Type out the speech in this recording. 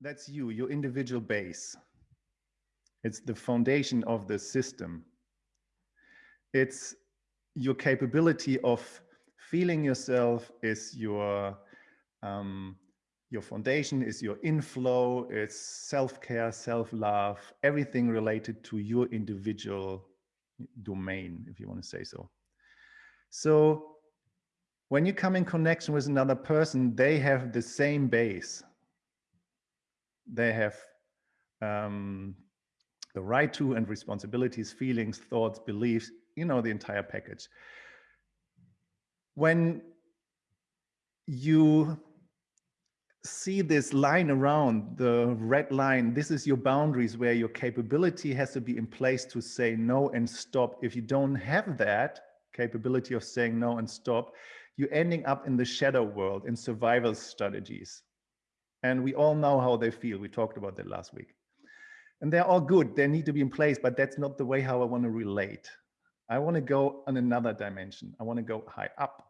that's you, your individual base. It's the foundation of the system. It's your capability of feeling yourself is your um, your foundation is your inflow, it's self-care, self-love, everything related to your individual domain, if you want to say so. So when you come in connection with another person, they have the same base. They have um, the right to and responsibilities, feelings, thoughts, beliefs, you know, the entire package. When you see this line around the red line this is your boundaries where your capability has to be in place to say no and stop if you don't have that capability of saying no and stop you're ending up in the shadow world in survival strategies and we all know how they feel. We talked about that last week. And they're all good. They need to be in place but that's not the way how i want to relate. I want to go on another dimension. I want to go high up